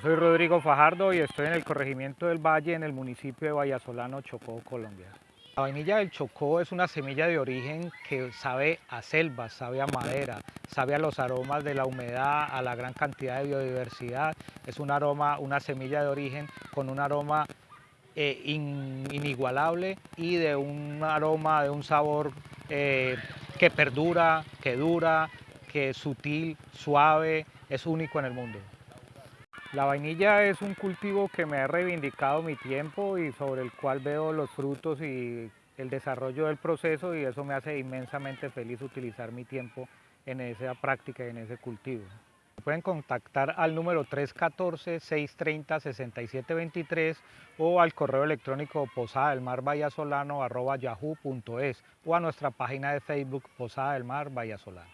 soy Rodrigo Fajardo y estoy en el corregimiento del Valle en el municipio de Vallasolano, Chocó, Colombia. La vainilla del Chocó es una semilla de origen que sabe a selva, sabe a madera, sabe a los aromas de la humedad, a la gran cantidad de biodiversidad. Es un aroma, una semilla de origen con un aroma eh, inigualable y de un aroma, de un sabor eh, que perdura, que dura, que es sutil, suave, es único en el mundo. La vainilla es un cultivo que me ha reivindicado mi tiempo y sobre el cual veo los frutos y el desarrollo del proceso y eso me hace inmensamente feliz utilizar mi tiempo en esa práctica y en ese cultivo. Pueden contactar al número 314-630-6723 o al correo electrónico posada del mar yahoo.es o a nuestra página de Facebook Posada del Mar Vallasolano.